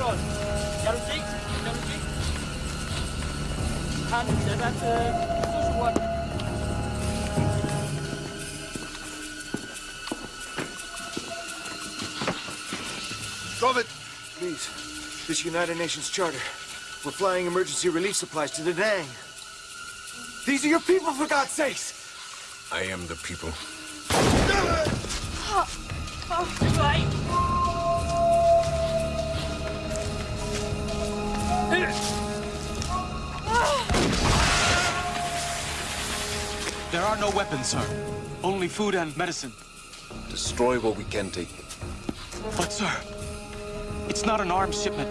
rồi Chào đồng chí Chào đồng chí Thanh sẽ ra số số 1 Drop it! Please. This United Nations charter. We're flying emergency relief supplies to the Dang. These are your people, for God's sakes! I am the people. Oh, oh, There are no weapons, sir. Only food and medicine. Destroy what we can take. But, sir, it's not an arms shipment.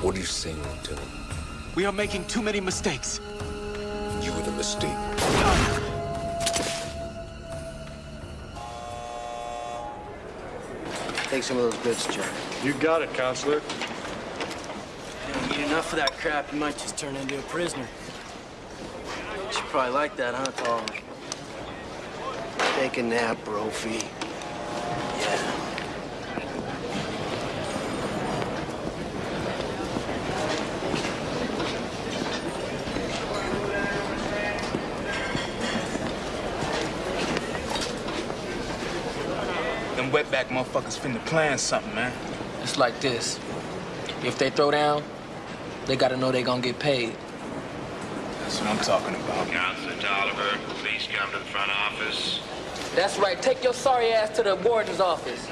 What are you saying, Lieutenant? We are making too many mistakes. You were the mistake. Take some of those goods, Jack. You got it, Counselor. You don't eat enough of that crap, you might just turn into a prisoner. You probably like that, huh, Tom? Take a nap, Brophy. Yeah. Them wetback motherfuckers finna plan something, man. It's like this. If they throw down, they gotta know they gonna get paid. That's what I'm talking about. Counselor Tolliver, please come to the front office. That's right. Take your sorry ass to the warden's office.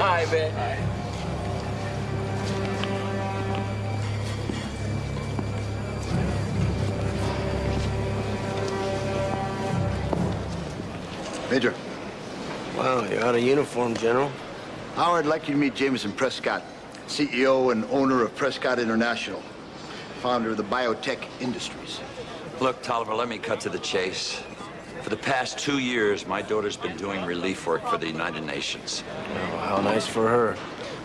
About kid? All right, man. Major. Wow, you're out of uniform, General. Howard, I'd like you to meet Jameson Prescott, CEO and owner of Prescott International, founder of the biotech industries. Look, Tolliver, let me cut to the chase. For the past two years, my daughter's been doing relief work for the United Nations. Oh, how nice for her.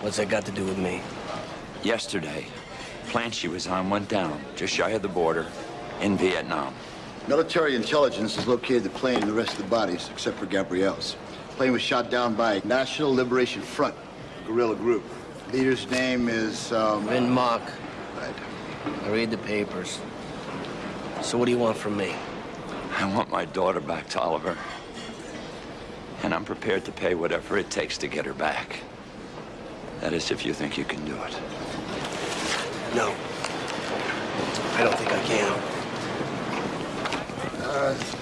What's that got to do with me? Yesterday, plant she was on went down just shy of the border in Vietnam. Military intelligence has located the plane and the rest of the bodies, except for Gabrielle's. The plane was shot down by National Liberation Front, a guerrilla group. Leader's name is, um... Vin Mock. Right. I read the papers. So what do you want from me? I want my daughter back, Tolliver. And I'm prepared to pay whatever it takes to get her back. That is, if you think you can do it. No. I don't think I can. Uh,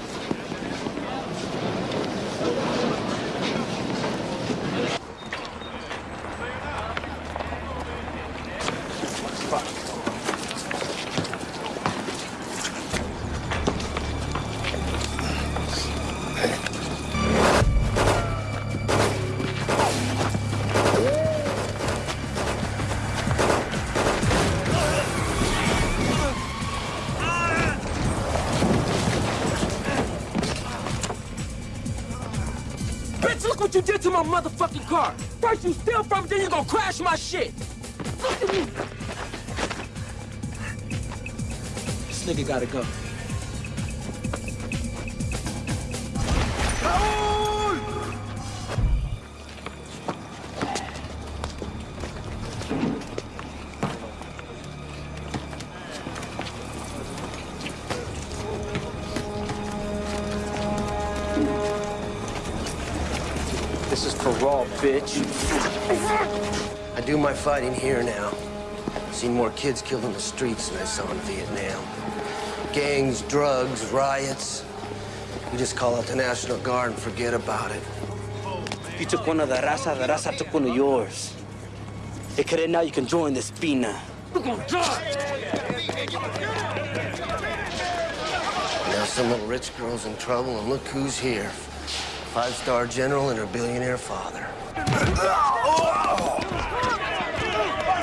my motherfucking car! First you steal from it, then you gonna crash my shit! Look at me! This nigga gotta go. Fighting here now. I've Seen more kids killed in the streets than I saw in Vietnam. Gangs, drugs, riots. You just call out the National Guard and forget about it. You took one of the raza, the raza took one of yours. Hey, Karen, now you can join the Spina. We're gonna die! Now some little rich girl's in trouble, and look who's here. Five-star general and her billionaire father. Oh!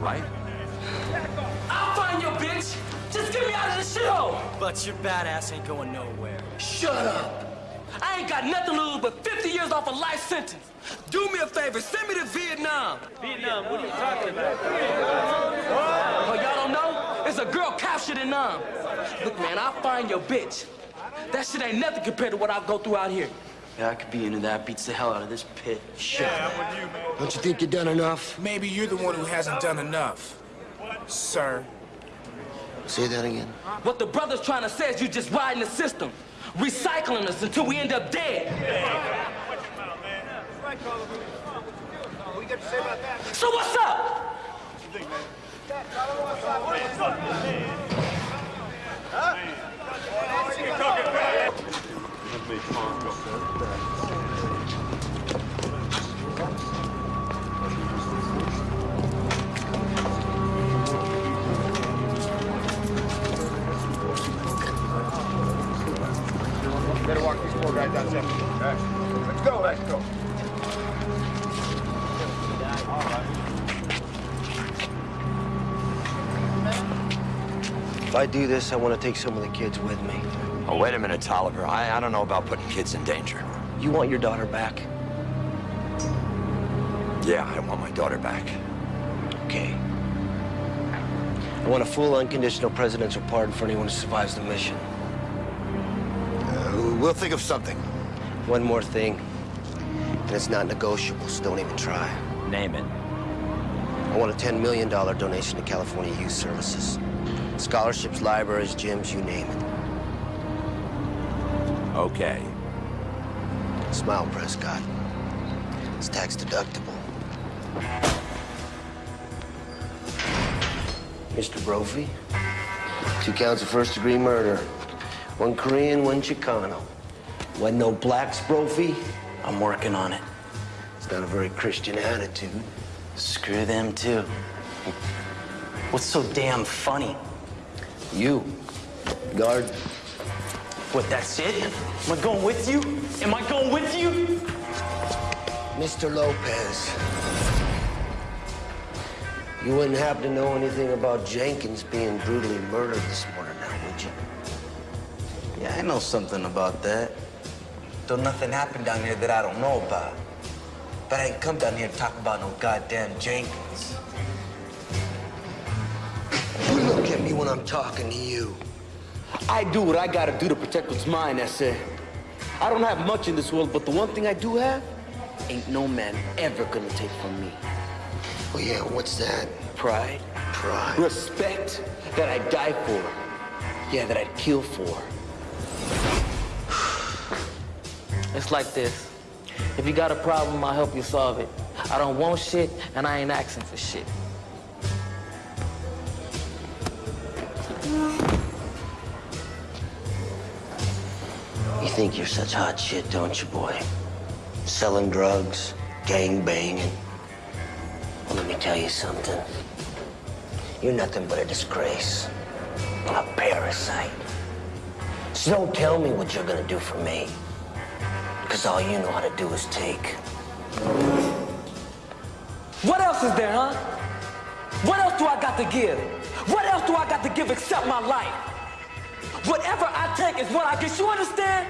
right? I'll find your bitch. Just get me out of this shithole. But your badass ain't going nowhere. Shut up. I ain't got nothing to lose but 50 years off a life sentence. Do me a favor, send me to Vietnam. Vietnam, what are you talking about? Oh, y'all don't know? It's a girl captured in Nam. Look, man, I'll find your bitch. That shit ain't nothing compared to what I go through out here. Yeah, I could be into that. Beats the hell out of this pit. Shit. Don't you think you've done enough? Maybe you're the one who hasn't done enough, sir. Say that again. What the brother's trying to say is you're just riding the system, recycling us until we end up dead. So what's up? Better walk these four guys. Let's go, let's go. If I do this, I want to take some of the kids with me. Oh, wait a minute, Tolliver. I, I don't know about putting kids in danger. You want your daughter back? Yeah, I want my daughter back. Okay. I want a full unconditional presidential pardon for anyone who survives the mission. We'll think of something. One more thing, and it's not negotiable, so don't even try. Name it. I want a $10 million donation to California Youth Services. Scholarships, libraries, gyms, you name it. Okay. Smile, Prescott. It's tax deductible. Mr. Brophy, two counts of first degree murder. One Korean, one Chicano. Wasn't no blacks, Brophy? I'm working on it. It's not a very Christian attitude. Screw them, too. What's so damn funny? You, guard. What, that's it? Am I going with you? Am I going with you? Mr. Lopez. You wouldn't happen to know anything about Jenkins being brutally murdered this morning now, would you? Yeah, I know something about that. Though nothing happened down here that I don't know about. But I ain't come down here to talk about no goddamn Jenkins. You look at me when I'm talking to you. I do what I gotta do to protect what's mine, that's it. I don't have much in this world, but the one thing I do have, ain't no man ever gonna take from me. Oh, yeah, what's that? Pride, Pride. respect that I'd die for. Yeah, that I'd kill for. It's like this. If you got a problem, I'll help you solve it. I don't want shit, and I ain't asking for shit. You think you're such hot shit, don't you, boy? Selling drugs, gang banging. Well, let me tell you something. You're nothing but a disgrace. A parasite. So don't tell me what you're gonna do for me. Because all you know how to do is take. What else is there, huh? What else do I got to give? What else do I got to give except my life? Whatever I take is what I get. You understand?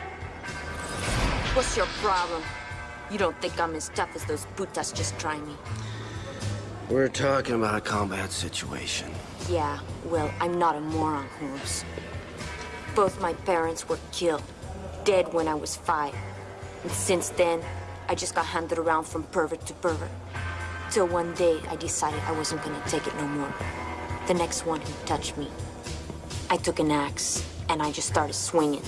What's your problem? You don't think I'm as tough as those putas just try me? We're talking about a combat situation. Yeah, well, I'm not a moron, Holmes. Both my parents were killed, dead when I was five. And since then, I just got handed around from pervert to pervert. Till one day, I decided I wasn't gonna take it no more. The next one who touched me, I took an axe, and I just started swinging.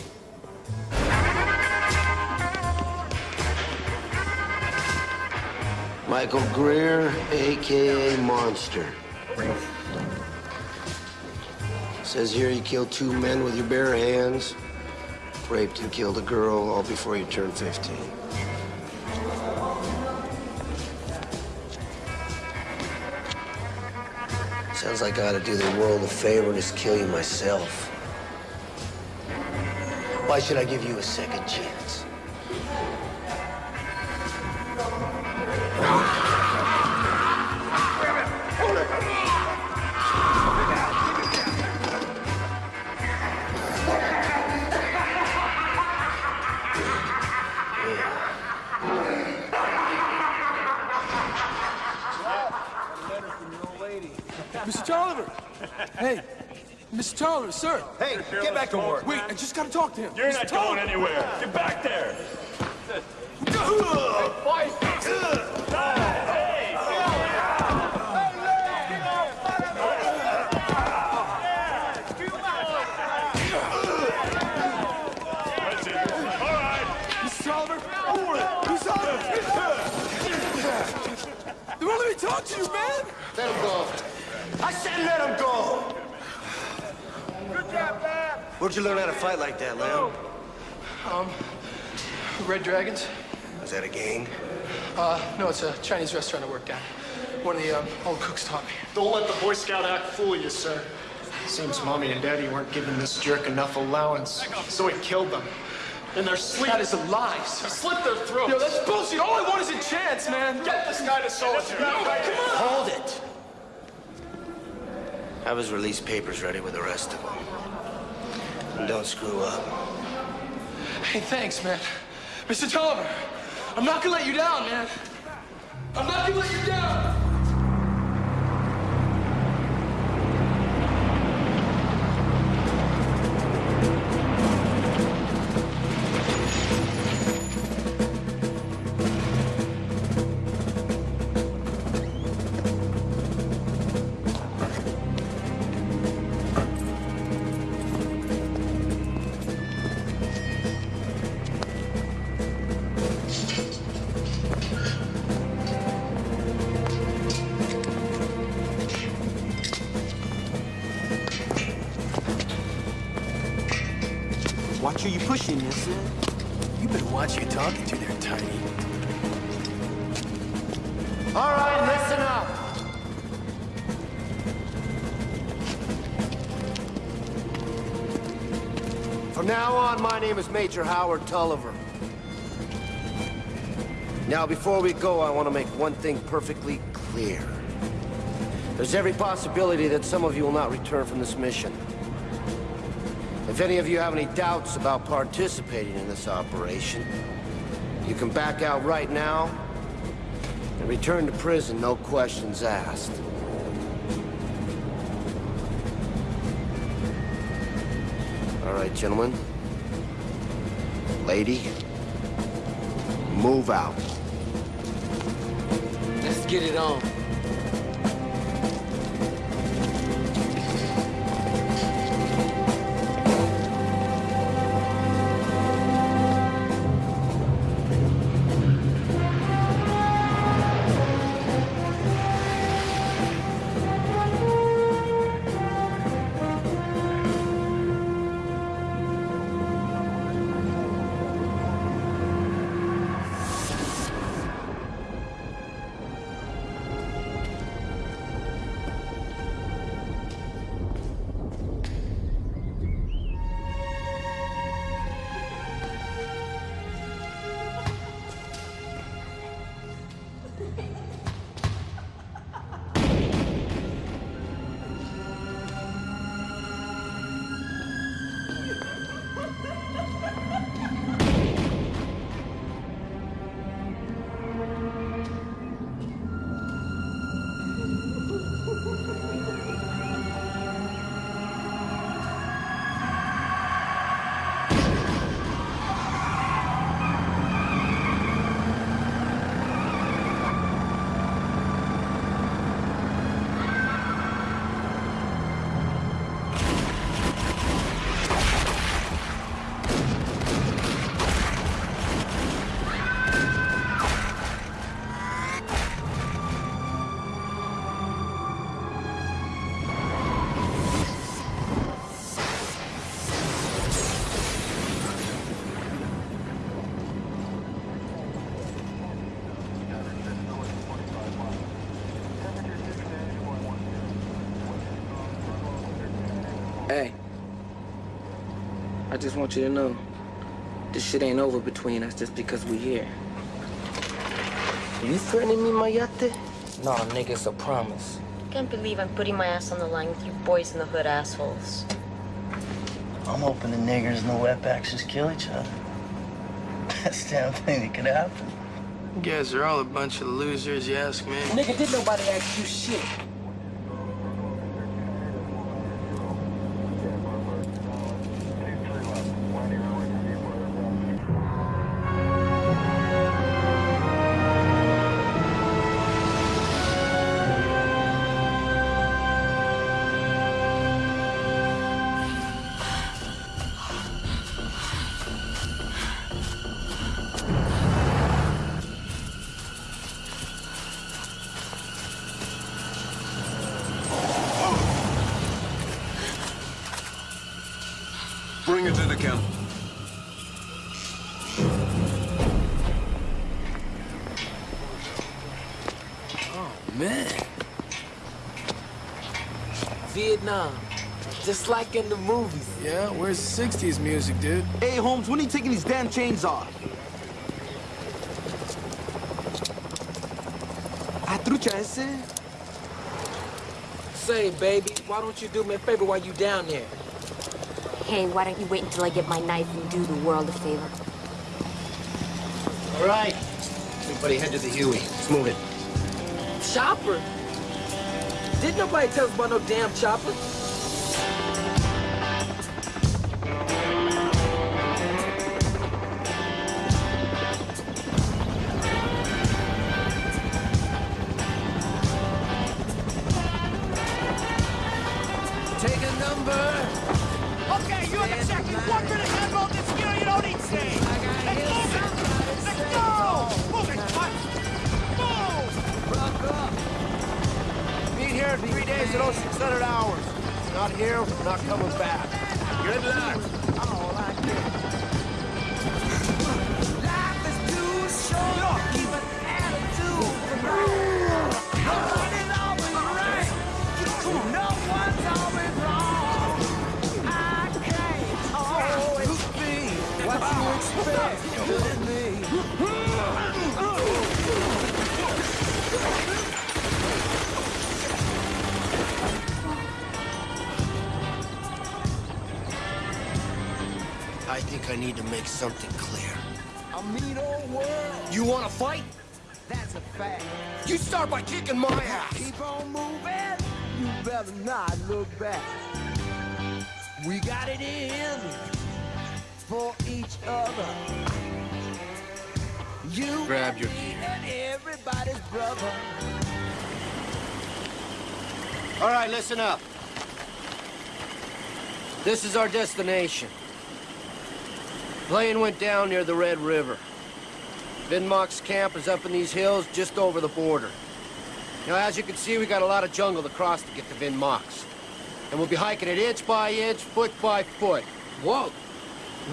Michael Greer, AKA Monster. Says here you killed two men with your bare hands, raped and killed a girl all before you turned 15. Sounds like I ought to do the world a favor and just kill you myself. Why should I give you a second chance? Mr. Sir! Hey, get back to work. Wait, I just gotta talk to him. You're Mr. not going anywhere. Get back there. That's it. All right. Mr. Tolliver! Mr. Tolliver! They won't let me talk to you, man! Let him go. I said let him go. Where'd you learn how to fight like that, Lamb? Um, Red Dragons? Was that a gang? Uh, no, it's a Chinese restaurant I worked at. One of the um, old cooks taught me. Don't let the Boy Scout act fool you, sir. Seems Mommy and Daddy weren't giving this jerk enough allowance, so he killed them. In their sleep. That is a lie, sir. He slit their throats. Yo, that's bullshit. All I want is a chance, man. Get this guy to soldier. Hold it. Have his release papers ready with the rest of them. And don't screw up. Hey, thanks, man. Mr. Tolliver, I'm not gonna let you down, man. I'm not gonna let you down. Major Howard Tolliver. Now, before we go, I want to make one thing perfectly clear. There's every possibility that some of you will not return from this mission. If any of you have any doubts about participating in this operation, you can back out right now and return to prison, no questions asked. All right, gentlemen. Lady, move out. Let's get it on. Just want you to know, this shit ain't over between us just because we here. You threatening me, Mayate? No, nigga, it's a promise. Can't believe I'm putting my ass on the line with you boys in the hood assholes. I'm hoping the niggers and the wetbacks just kill each other. Best damn thing that could happen. You guys are all a bunch of losers, you ask me. Nigga, did nobody ask you shit? him. Oh, man. Vietnam. Just like in the movies. Yeah, where's 60s music, dude? Hey, Holmes, when are you taking these damn chains off? I threw ese? Say, baby, why don't you do me a favor while you down there? Hey, why don't you wait until I get my knife and do the world a favor? All right. Everybody head to the Huey. Let's move it. Chopper? Didn't nobody tell us about no damn chopper? Something clear. A mean old world. You want to fight? That's a fact. You start by kicking my ass. Keep on moving. You better not look back. We got it in for each other. You Grab your and everybody's brother. All right, listen up. This is our destination. The plane went down near the Red River. Vinmock's camp is up in these hills just over the border. Now, as you can see, we got a lot of jungle to cross to get to Vinmock's. And we'll be hiking it inch by inch, foot by foot. Whoa.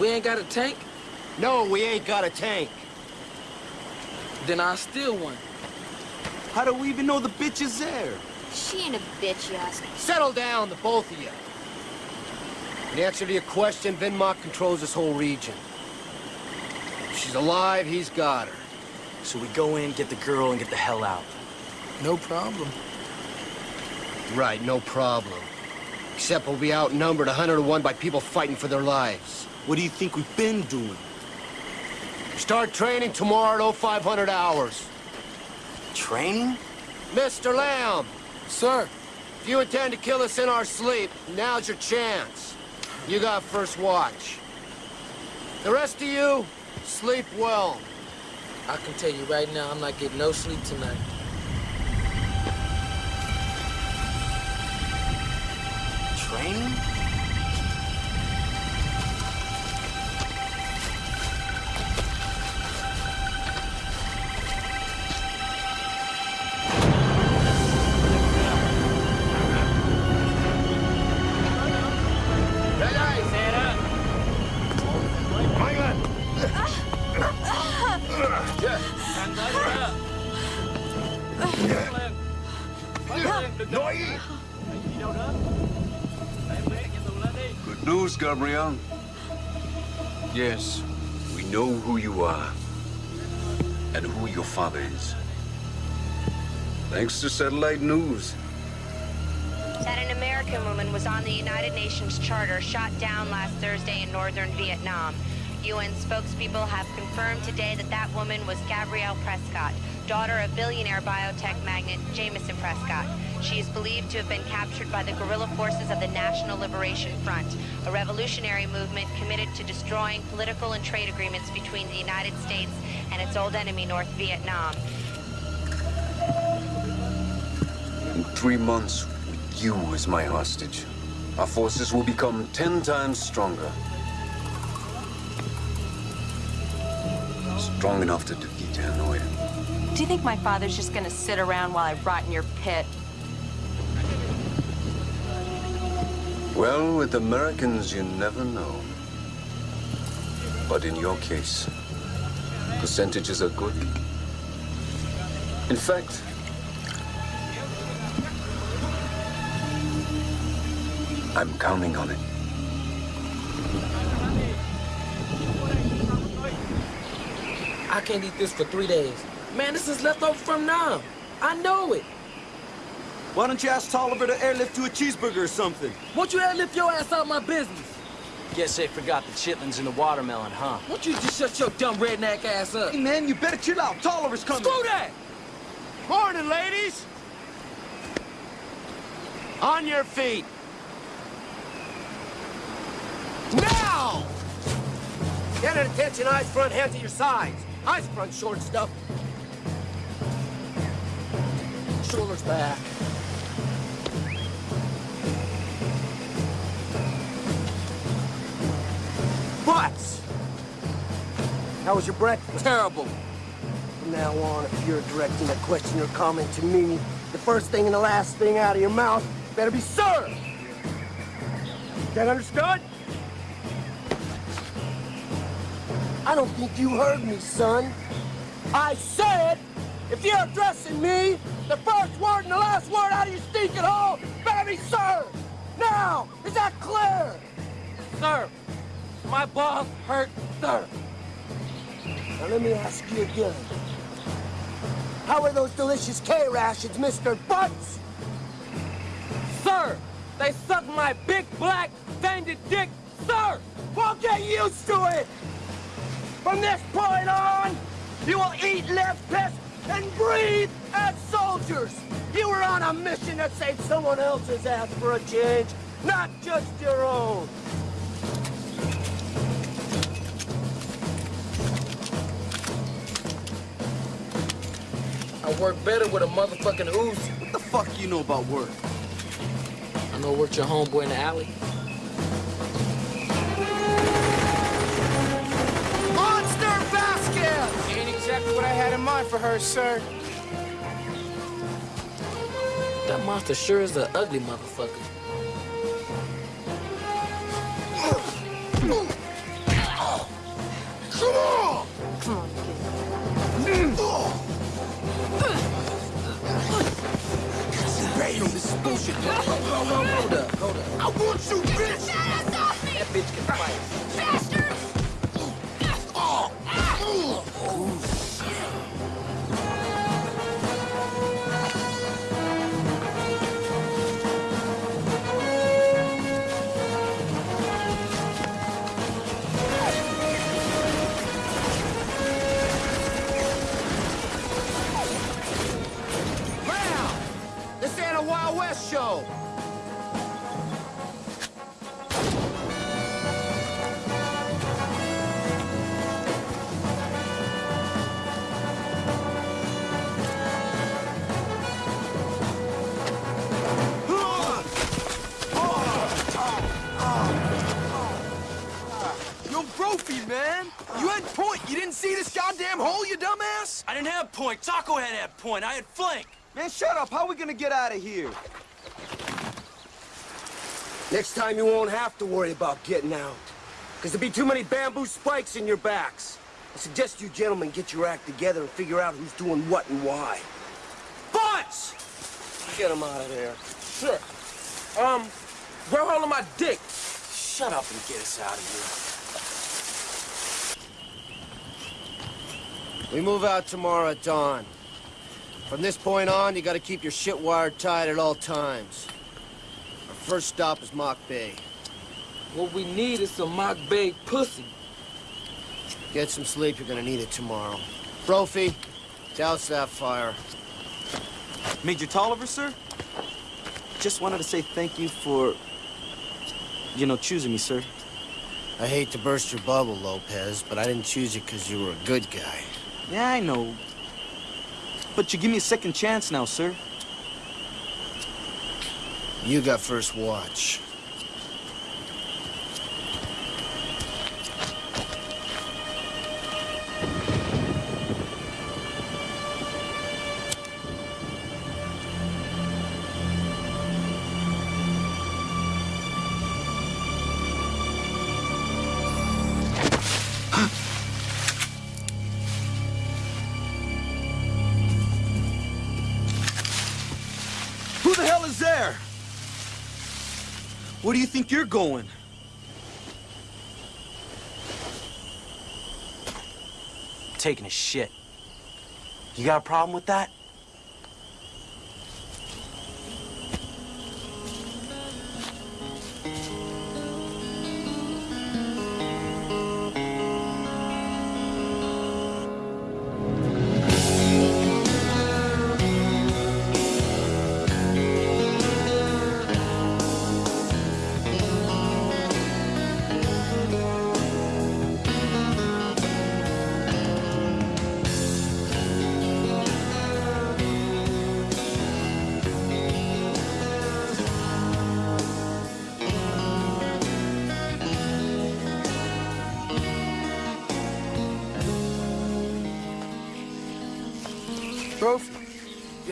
We ain't got a tank? No, we ain't got a tank. Then I'll steal one. How do we even know the bitch is there? She ain't a bitch, you ask. Settle down, the both of you. In answer to your question, Vinmock controls this whole region. If she's alive, he's got her. So we go in, get the girl, and get the hell out. No problem. Right, no problem. Except we'll be outnumbered 100 to 1 by people fighting for their lives. What do you think we've been doing? Start training tomorrow at 0500 hours. Training? Mr. Lamb, Sir, if you intend to kill us in our sleep, now's your chance. You got first watch. The rest of you, sleep well. I can tell you right now, I'm not getting no sleep tonight. Training? Gabriel. Yes, we know who you are and who your father is. Thanks to satellite news. That an American woman was on the United Nations Charter shot down last Thursday in northern Vietnam. UN spokespeople have confirmed today that that woman was Gabrielle Prescott, daughter of billionaire biotech magnate Jameson Prescott. She is believed to have been captured by the guerrilla forces of the National Liberation Front, a revolutionary movement committed to destroying political and trade agreements between the United States and its old enemy, North Vietnam. In three months, with you as my hostage, our forces will become ten times stronger. Strong enough to defeat Hanoi. Do you think my father's just gonna sit around while I rot in your pit? Well, with Americans, you never know. But in your case, percentages are good. In fact, I'm counting on it. I can't eat this for three days. Man, this is leftover from now. I know it. Why don't you ask Tolliver to airlift you a cheeseburger or something? Won't you airlift your ass out of my business? Guess they forgot the chitlins in the watermelon, huh? Won't you just shut your dumb redneck ass up? Hey, man, you better chill out. Tolliver's coming. Screw that! Morning, ladies! On your feet! Now! Get at attention, eyes front, hands at your sides. Eyes front, short stuff. Shoulders back. Butts! How was your breakfast? Terrible. From now on, if you're directing a question or comment to me, the first thing and the last thing out of your mouth better be sir! That understood? I don't think you heard me, son. I said, if you're addressing me, the first word and the last word out of your stinking hole better be sir! Now, is that clear? Sir, my balls hurt, sir. Now let me ask you again. How are those delicious K-rations, Mr. Butts? Sir, they suck my big black tainted dick, sir! Well, get used to it! From this point on, you will eat, live, piss, and breathe as soldiers! You were on a mission that saved someone else's ass for a change, not just your own! I work better with a motherfucking Uzi. What the fuck you know about work? I know worked your homeboy in the alley. Monster Vasquez! Ain't exactly what I had in mind for her, sir. That monster sure is an ugly motherfucker. Bait on this bullshit. Hold up, hold up. I want you, bitch! That bitch can fight. Wild West! Yo, Brophy, man! You had point. You didn't see this goddamn hole, you dumbass? I didn't have point. Taco had that point. I had flank. Man, shut up. How are we gonna get out of here? Next time you won't have to worry about getting out. Because there'll be too many bamboo spikes in your backs. I suggest you gentlemen get your act together and figure out who's doing what and why. Butts! Get him out of there. Sure. Um, grow hold of my dick. Shut up and get us out of here. We move out tomorrow at dawn. From this point on, you gotta keep your shit wired tight at all times. Our first stop is Mock Bay. What we need is some mock bay pussy. Get some sleep, you're gonna need it tomorrow. Brophy, douse that fire. Major Tolliver, sir? Just wanted to say thank you for, you know, choosing me, sir. I hate to burst your bubble, Lopez, but I didn't choose you because you were a good guy. Yeah, I know. But you give me a second chance now, sir. You got first watch. Think you're going? Taking a shit. You got a problem with that?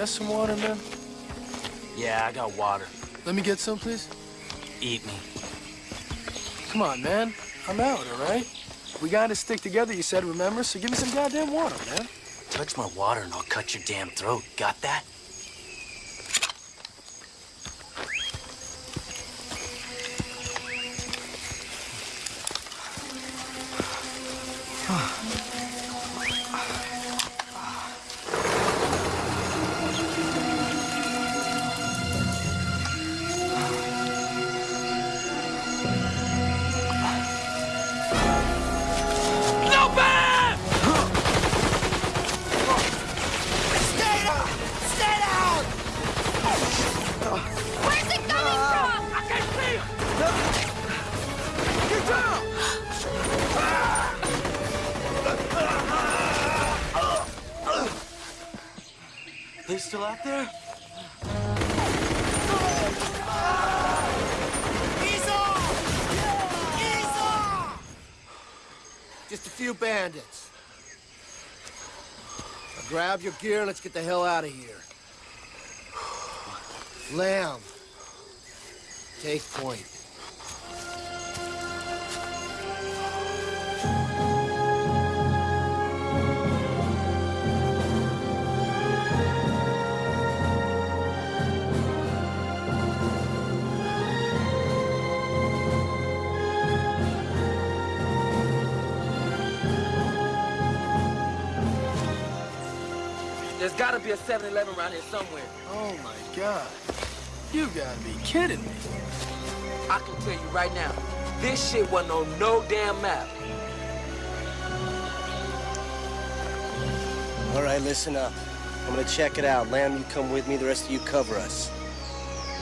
Got some water, man? Yeah, I got water. Let me get some, please. Eat me. Come on, man. I'm out, all right? We gotta stick together, you said, remember? So give me some goddamn water, man. Touch my water and I'll cut your damn throat. Got that? Grab your gear let's get the hell out of here. Lamb. Take point. Around here somewhere. Oh, my God. You gotta be kidding me. I can tell you right now, this shit wasn't on no damn map. All right, listen up. I'm gonna check it out. Lamb, you come with me. The rest of you cover us.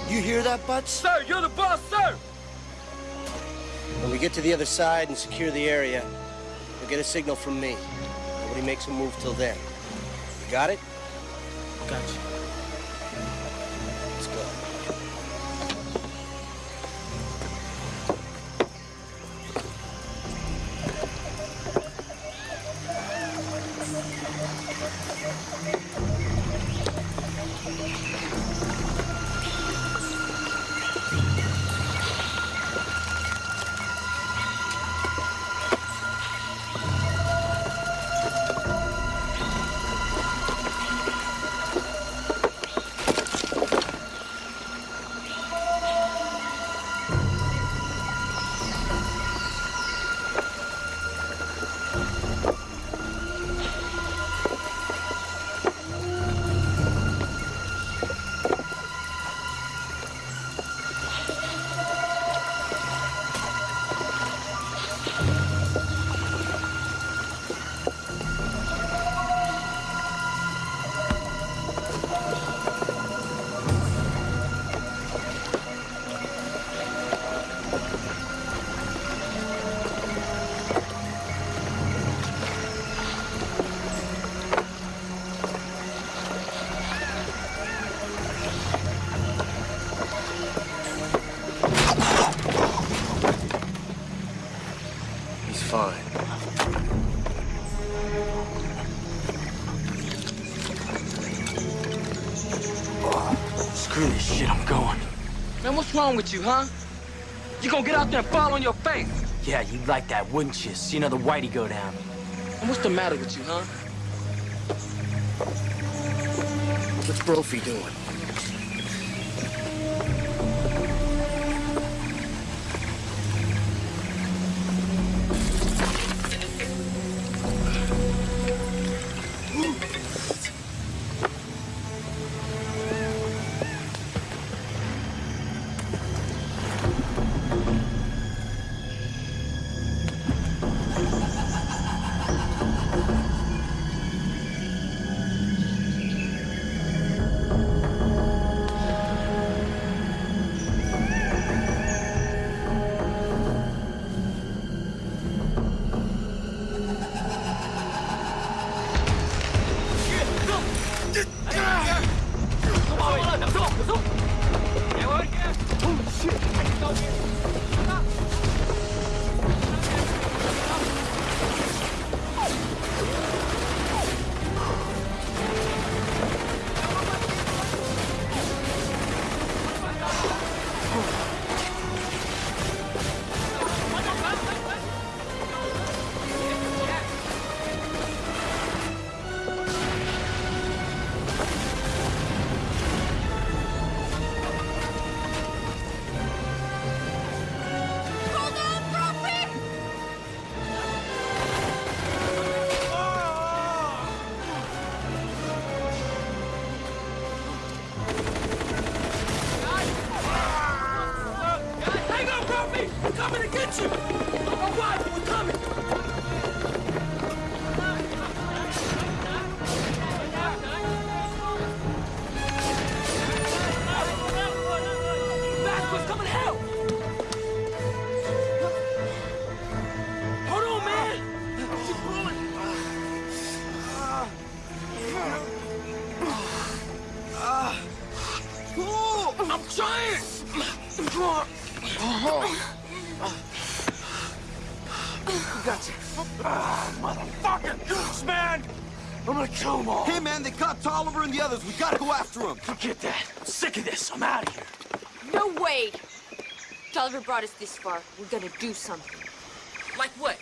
You hear that, Butts? Sir, you're the boss, sir! When we get to the other side and secure the area, you'll get a signal from me. Nobody makes a move till then. You got it? Gotcha. What's wrong with you, huh? You gonna get out there and fall on your face? Yeah, you'd like that, wouldn't you? See another whitey go down. And what's the matter with you, huh? What's Brophy doing? Brought us this far. We're gonna do something. Like what?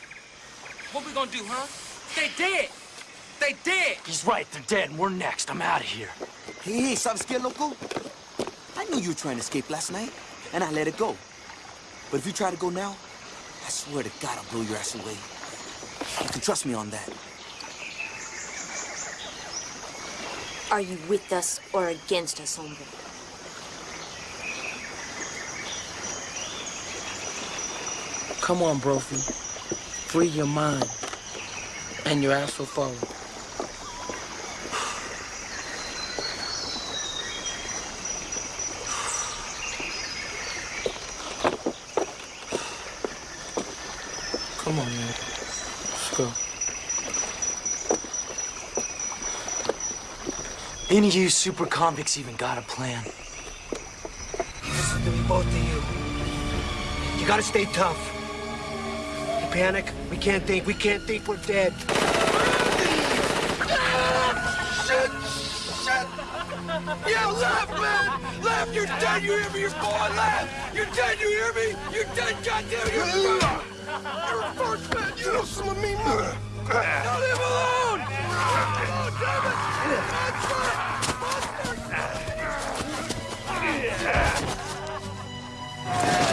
What we gonna do, huh? They dead. They dead. He's right. They're dead, and we're next. I'm out of here. Hey, hey, ¿sabes qué, loco? I knew you were trying to escape last night, and I let it go. But if you try to go now, I swear to God I'll blow your ass away. You can trust me on that. Are you with us or against us, hombre? Come on, Brophy. Free your mind. And your ass will follow. Come on, man. Let's go. Any of you super convicts even got a plan? Listen to me, both of you. You gotta stay tough. You panic, we can't think. We can't think, we're dead. Shit! Shit! Yeah, left, man! Left, you're dead, you hear me? You're going left! You're dead, you hear me? You're dead, goddamn, first! You're a first, man! You know some of me, mother! Now leave him alone! Oh, damn it! Monster! Oh,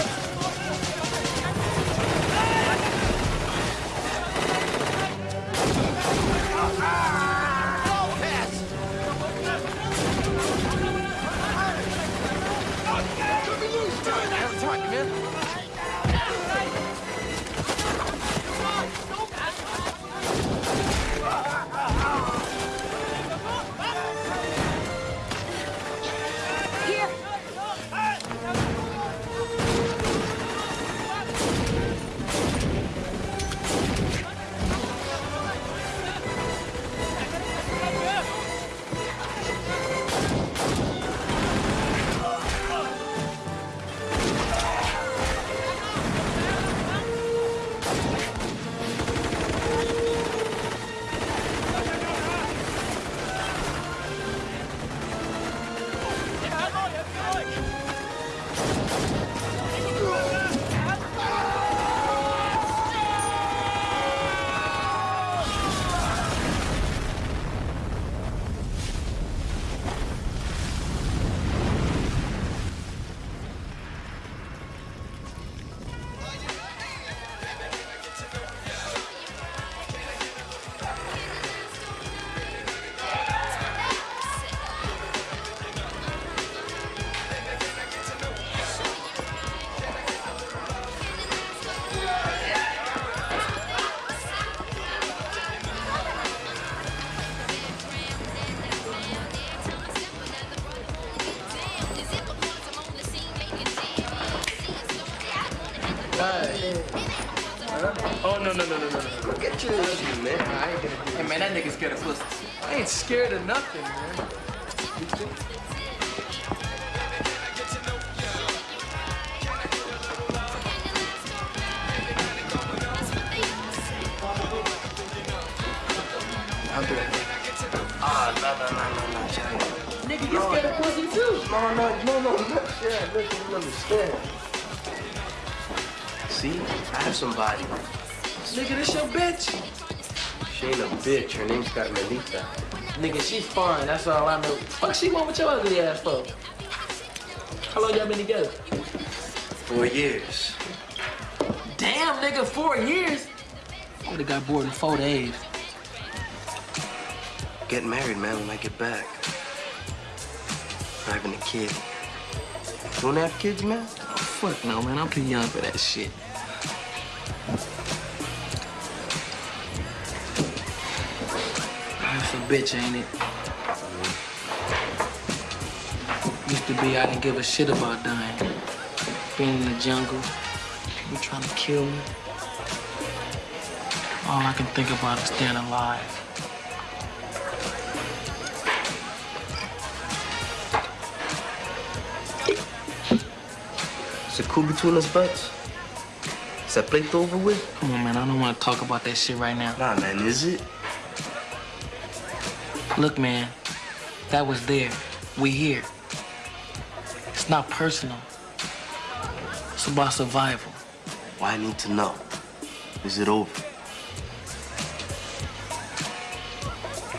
No, no, no, no. Look, you understand. See, I have somebody. Nigga, this your bitch. She ain't a bitch. Her name's got Melita. Nigga, she fine. That's all I know. Fuck, she want with your ugly ass for? How long y'all been together? Four years. Damn, nigga, four years. I would've got bored in four days. Get married, man, when I get back. Having a kid. You wanna have kids, man? Oh, fuck no, man. I'm too young for that shit. Bitch, ain't it? Used to be I didn't give a shit about dying. Being in the jungle, people trying to kill me. All I can think about is staying alive. Is it cool between us butts? Is that plate over with? Come on, man. I don't want to talk about that shit right now. Nah, man, is it? Look, man. That was there. We here. It's not personal. It's about survival. Why I need to know? Is it over?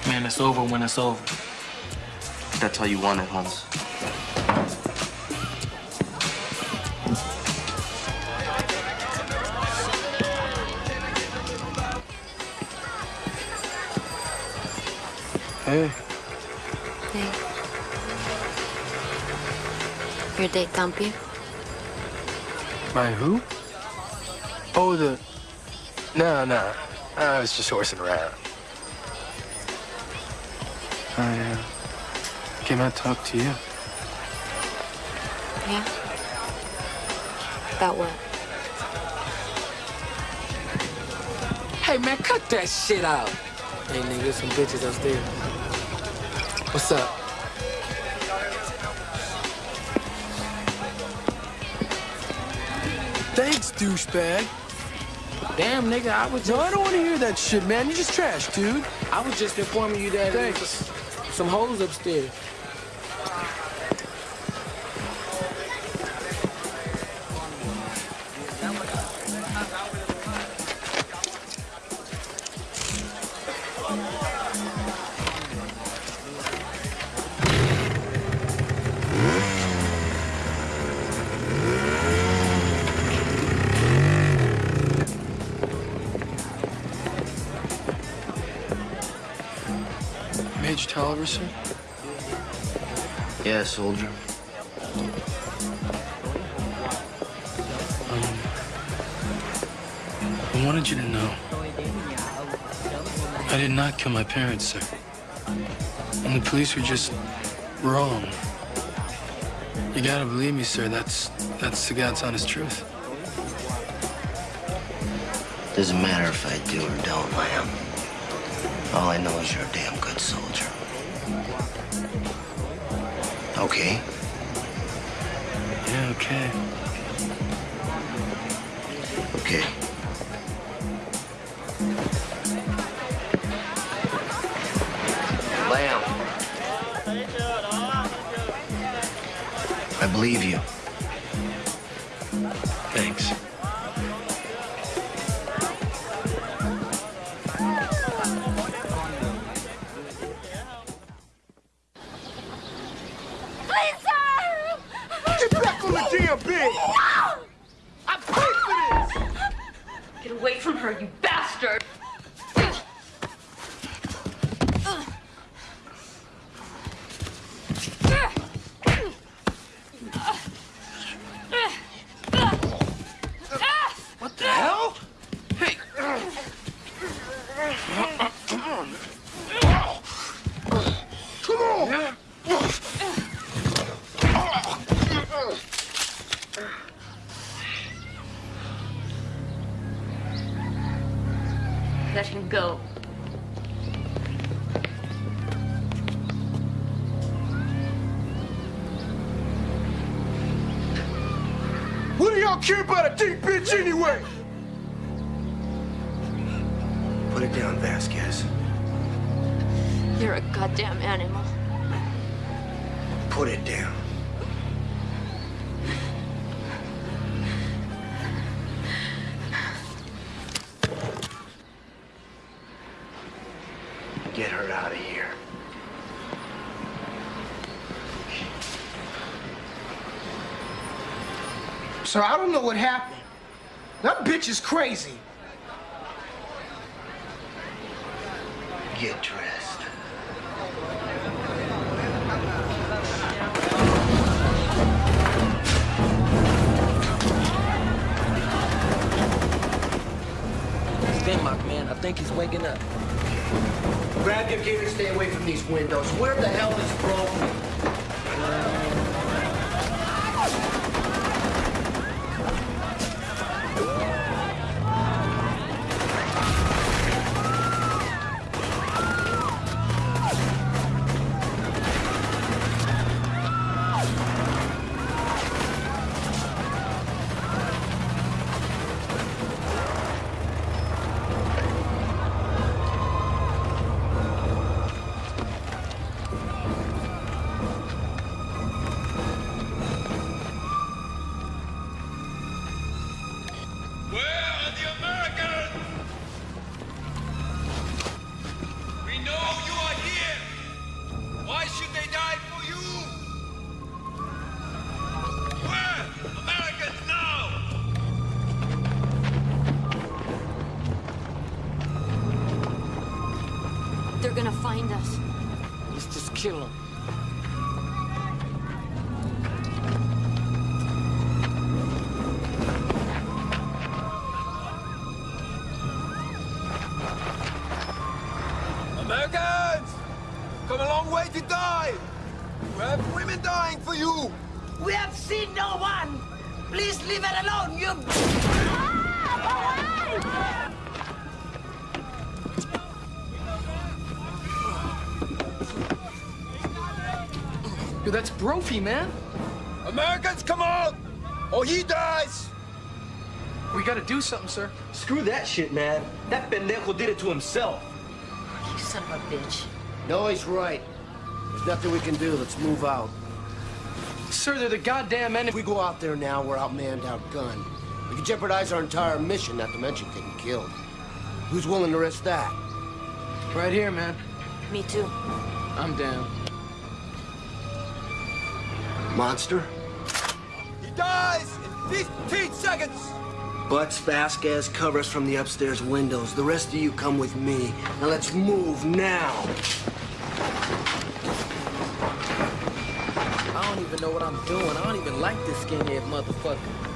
Man, it's over when it's over. That's how you want it, Hans. Hey. Hey. Your date dump you? My who? Oh, the... No, no. I was just horsing around. I uh, came out to talk to you. Yeah? About what? Hey, man, cut that shit out. Hey, nigga, some bitches upstairs. What's up? Thanks, douchebag. Damn, nigga, I was just... No, I don't want to hear that shit, man. You're just trash, dude. I was just informing you that Thanks. some hoes upstairs. Kill my parents, sir. And the police were just wrong. You gotta believe me, sir. That's that's the God's honest truth. Doesn't matter if I do or don't, Lamb. All I know is you're a damn good soldier. Okay? Yeah, okay. Okay. Believe you. Come on! Come on! Let him go. What do y'all care about a deep bitch anyway? It down, Vasquez. You're a goddamn animal. Put it down. Get her out of here. Sir, I don't know what happened. That bitch is crazy. Come way to die! We have women dying for you! We have seen no one. Please leave it alone, you. Yo, that's Brophy, man. Americans, come on! Or he dies! We gotta do something, sir. Screw that shit, man. That pendejo did it to himself. You son of a bitch. No, he's right. There's nothing we can do. Let's move out. Sir, they're the goddamn enemy. If we go out there now, we're outmanned, outgunned. We could jeopardize our entire mission, not to mention getting killed. Who's willing to risk that? Right here, man. Me too. I'm down. Monster? He dies in 15 seconds! Butts, Vasquez, cover us from the upstairs windows. The rest of you come with me. Now let's move now. I don't even know what I'm doing. I don't even like this skinhead motherfucker.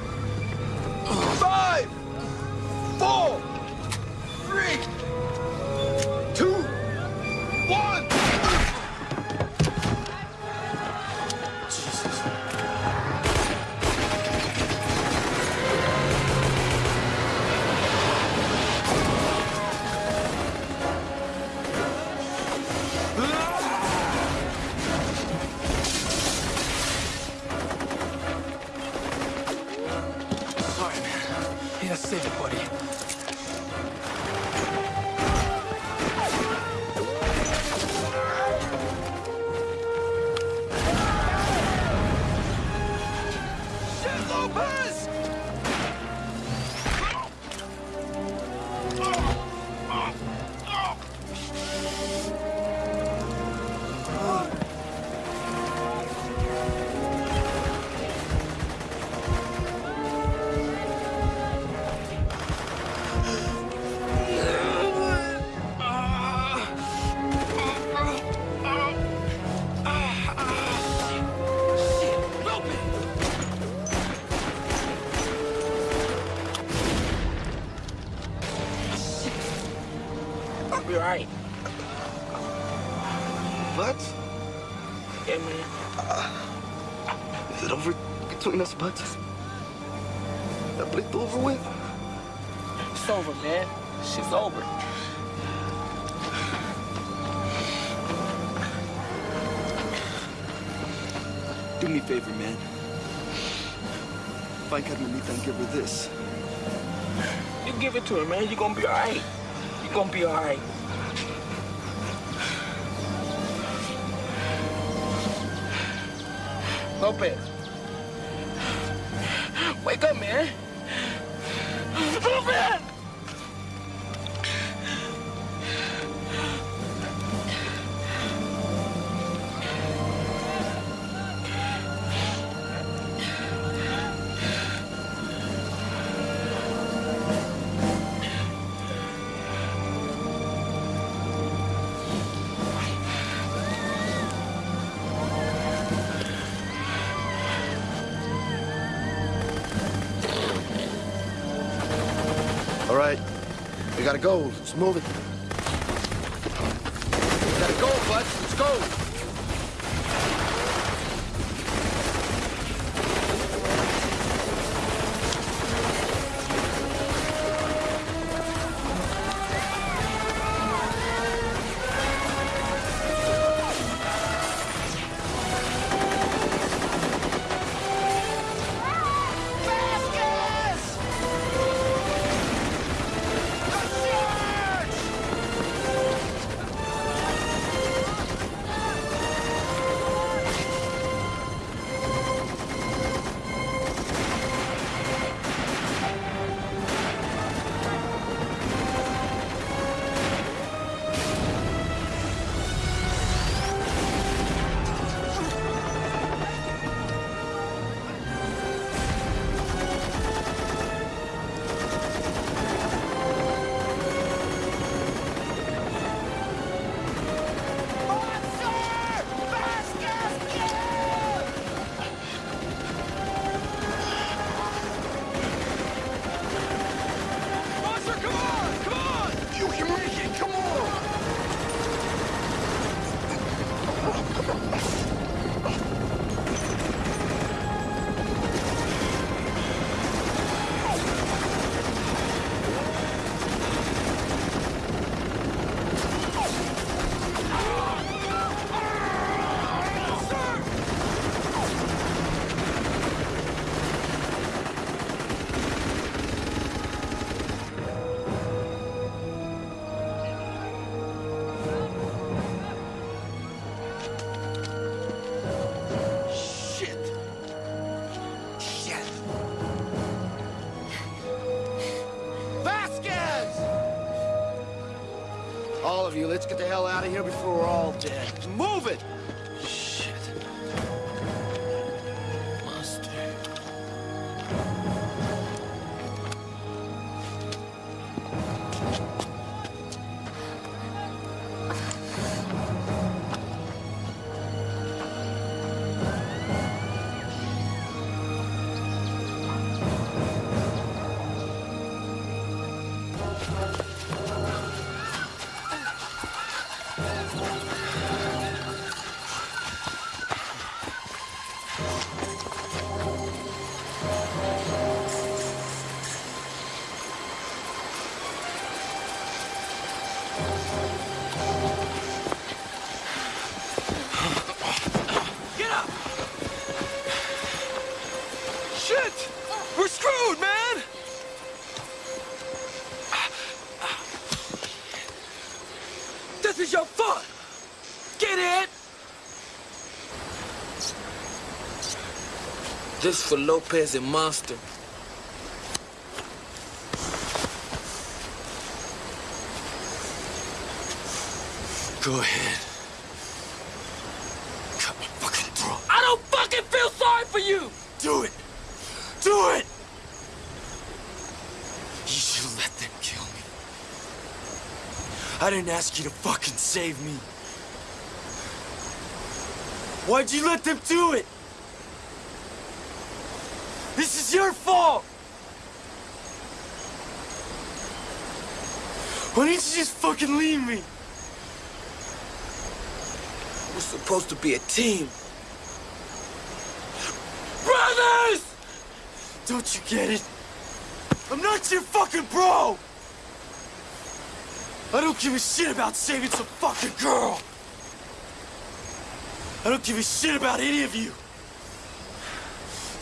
It's over, man. Shit's over. Do me a favor, man. Find I and give her this. You give it to her, man. You're gonna be all right. You're gonna be all right. Lopez. Gotta go. Let's move it. Let's get the hell out of here before we're all This for Lopez and Monster. Go ahead. Cut my fucking throat. I don't fucking feel sorry for you! Do it! Do it! You should let them kill me. I didn't ask you to fucking save me. Why'd you let them do it? This is your fault! Why didn't you just fucking leave me? We're supposed to be a team. Brothers! Don't you get it? I'm not your fucking bro! I don't give a shit about saving some fucking girl! I don't give a shit about any of you!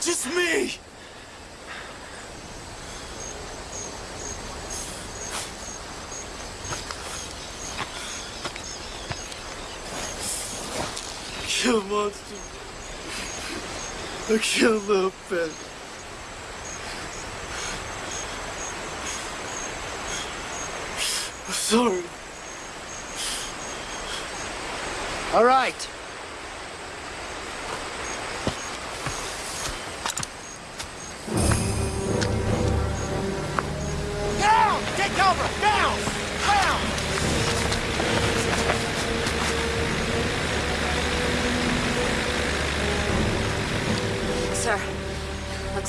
Just me! Kill monster. I killed little Ben. I'm sorry. All right.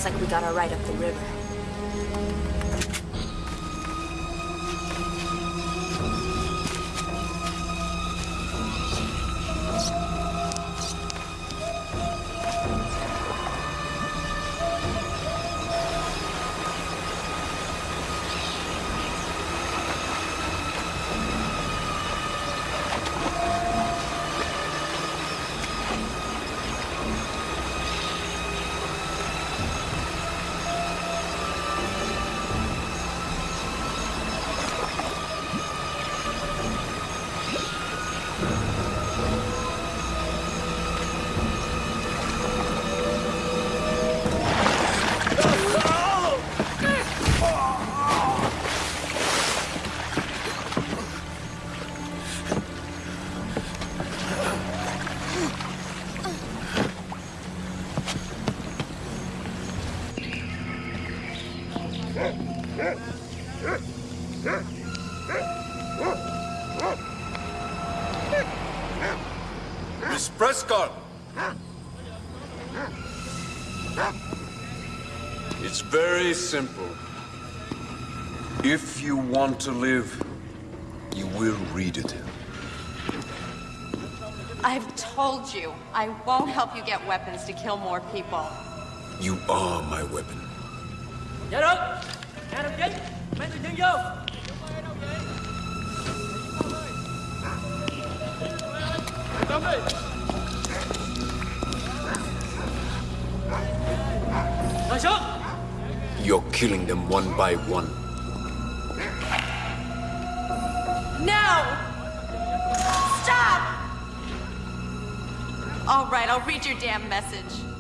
Looks like we got our ride up the river. Want to live, you will read it. I've told you, I won't help you get weapons to kill more people. You are my weapon. Dạ được Nhà đồng chí Mấy người chân vô Tâm đi Ngồi xuống You're killing them one by one. Read your damn message.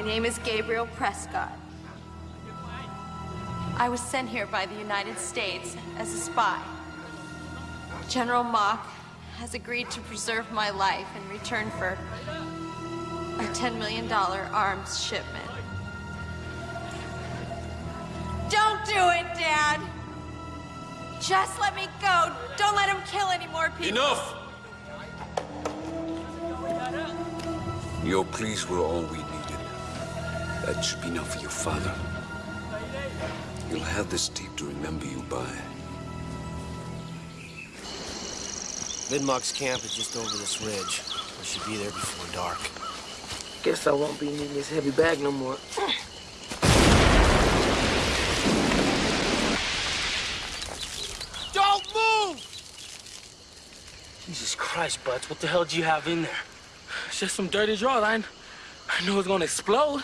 My name is Gabriel Prescott. I was sent here by the United States as a spy. General Mock has agreed to preserve my life in return for a $10 million arms shipment. Don't do it, Dad! Just let me go. Don't let him kill any more people. Enough! Your pleas were all we needed. That should be enough for your father. You'll have this tape to remember you by. Vidmark's camp is just over this ridge. We should be there before dark. Guess I won't be needing this heavy bag no more. Don't move! Jesus Christ, Butts, what the hell do you have in there? It's just some dirty drawline. I knew it was gonna explode.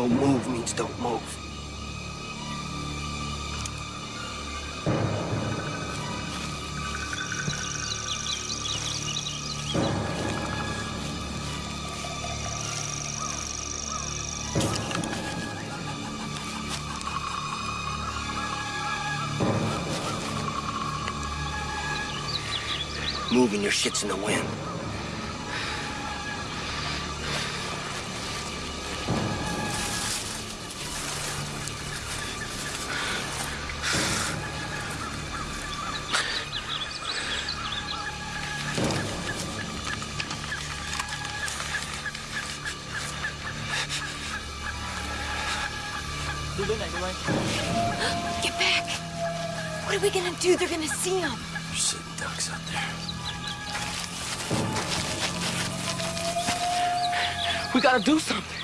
Don't move means don't move. Moving your shit's in the wind. What are we gonna do? They're gonna see him. You're sitting ducks out there. We gotta do something.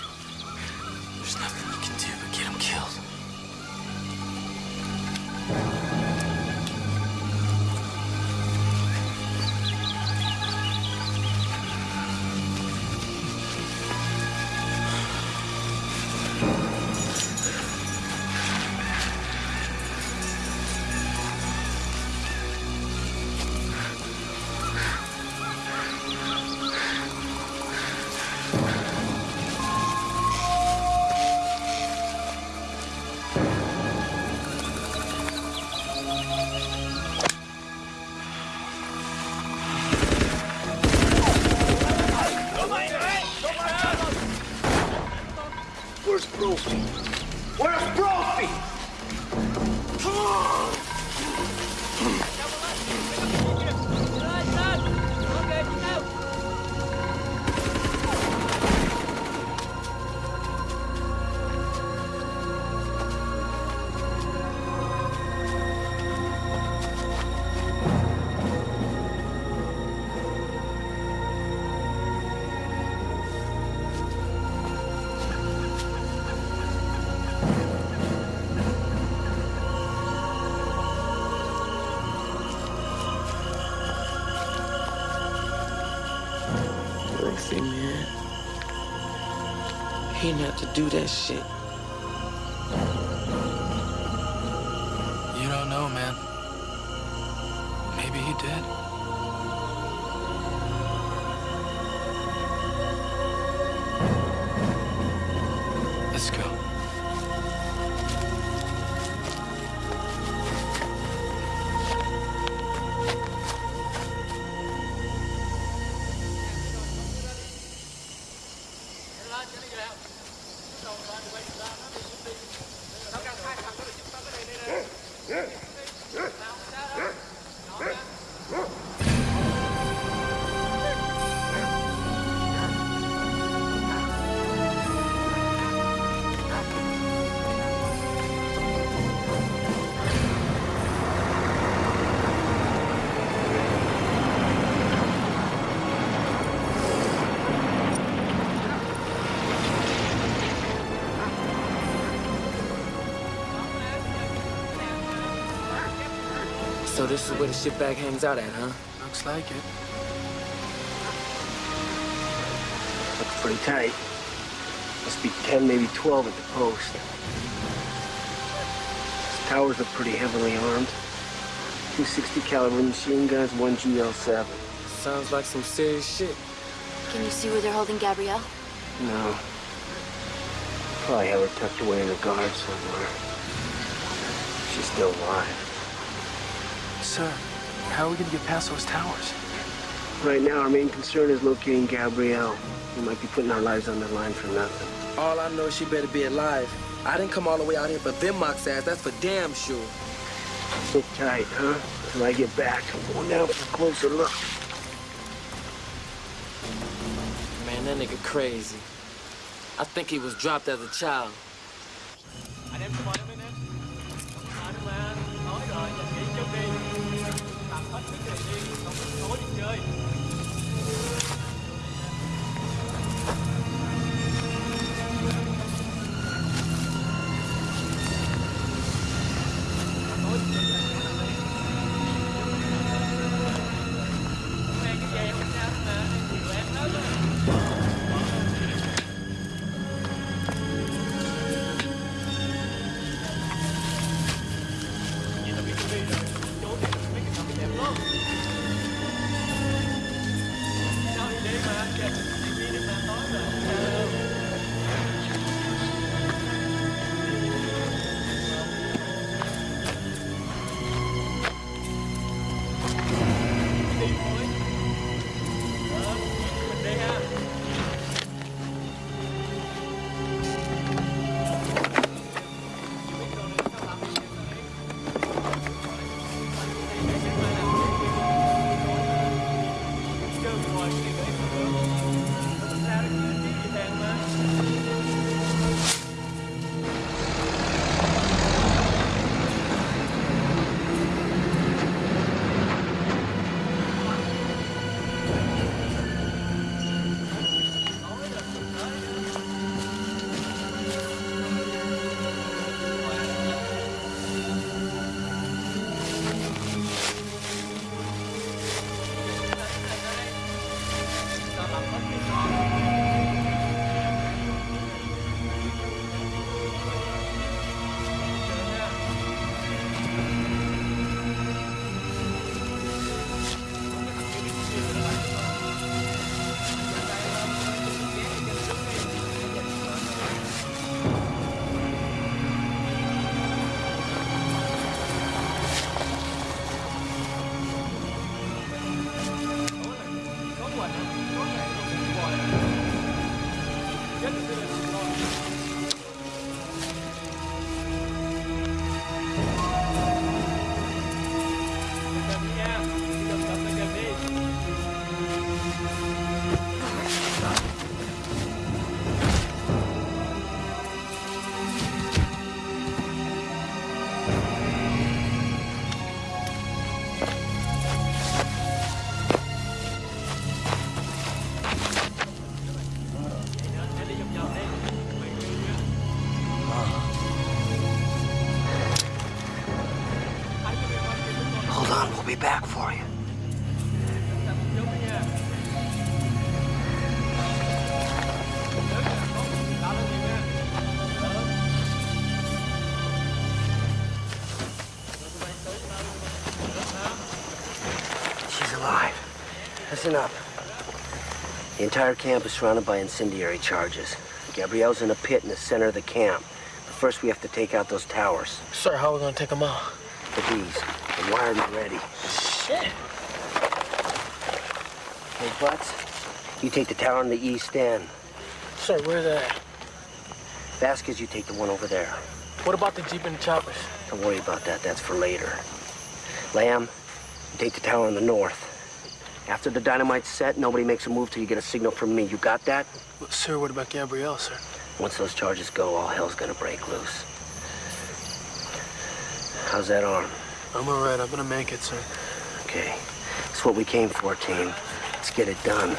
Do that shit. So this is where the shitbag hangs out at, huh? Looks like it. Looks pretty tight. Must be 10, maybe 12 at the post. These towers are pretty heavily armed. Two 60 caliber machine guns, one GL7. Sounds like some serious shit. Can you see where they're holding Gabrielle? No. Probably have her tucked away in the guard somewhere. She's still alive. Sir, how are we gonna get past those towers? Right now, our main concern is locating Gabrielle. We might be putting our lives on the line for nothing. All I know is she better be alive. I didn't come all the way out here for Vinmock's ass, that's for damn sure. Sit tight, huh? Till I get back. I'm going down for a closer look. Man, that nigga crazy. I think he was dropped as a child. Entire camp is surrounded by incendiary charges. Gabrielle's in a pit in the center of the camp. But first, we have to take out those towers. Sir, how are we gonna take them out? With these. I'm wired and ready. Shit. Hey, Butts, you take the tower on the east end. Sir, where's that? Vasquez, you take the one over there. What about the Jeep and the choppers? Don't worry about that. That's for later. Lamb, you take the tower on the north. After the dynamite's set, nobody makes a move till you get a signal from me. You got that? Well, sir, what about Gabrielle, sir? Once those charges go, all hell's gonna break loose. How's that arm? I'm all right. I'm gonna make it, sir. Okay. It's what we came for, team. Let's get it done.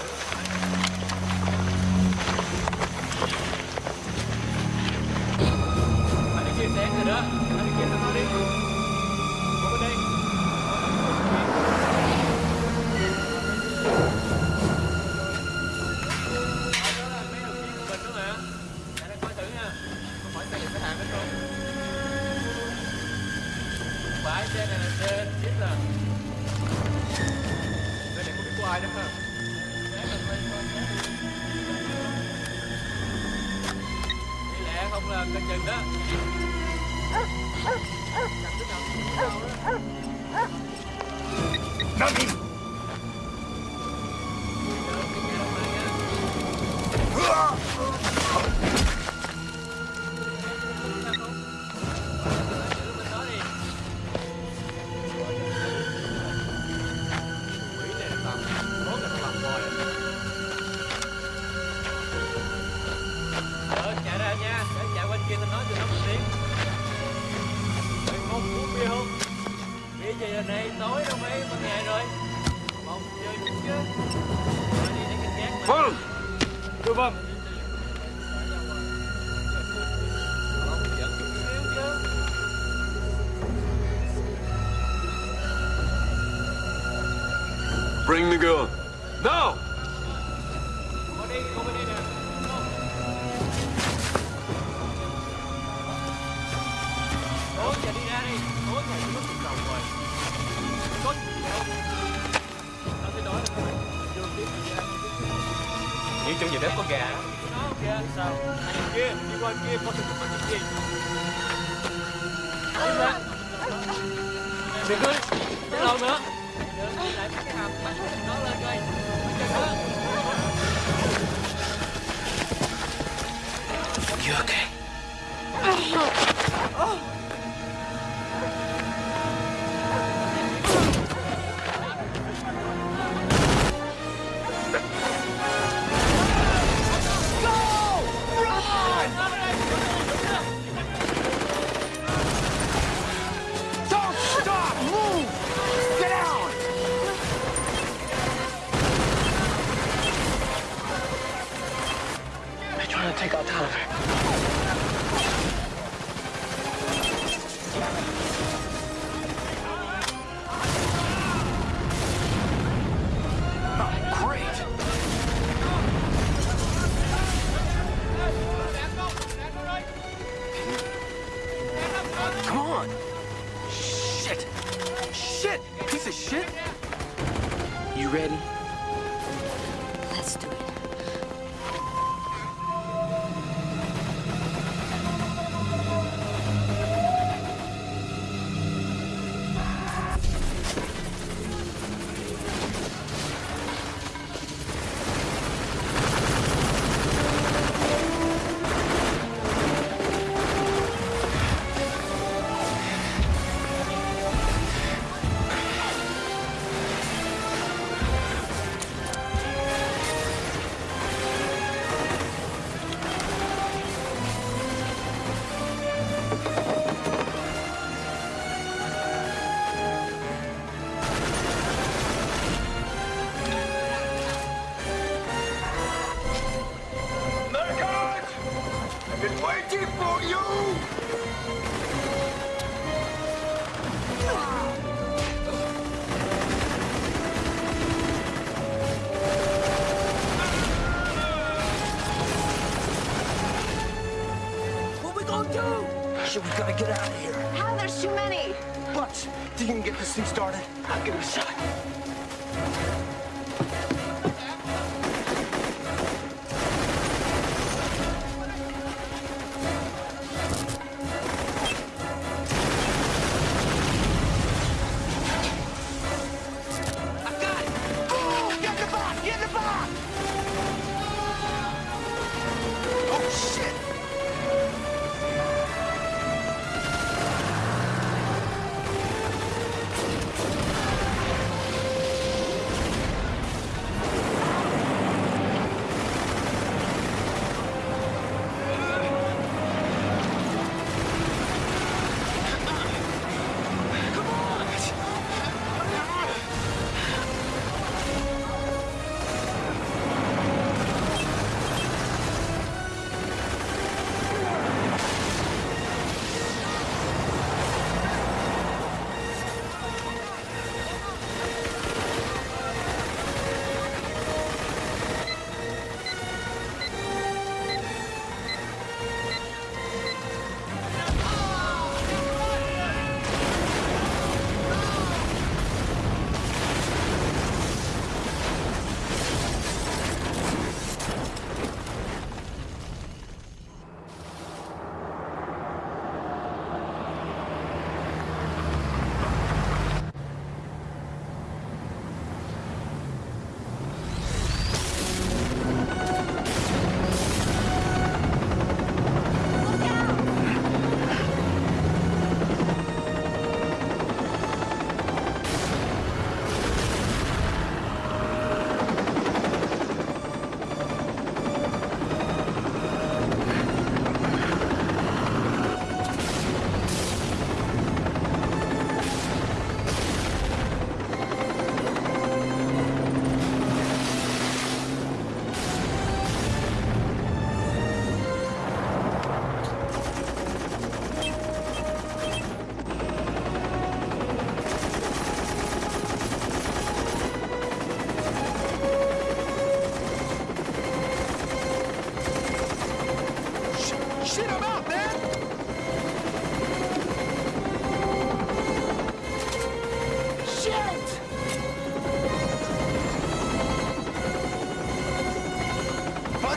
Thing started?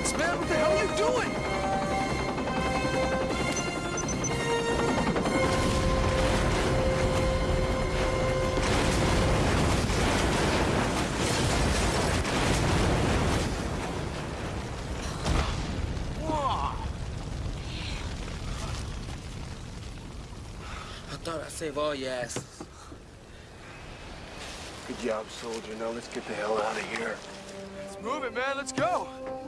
Butts, man, what the hell are you doing? I thought I'd save all your asses. Good job, soldier. Now let's get the hell out of here. Let's move it, man. Let's go.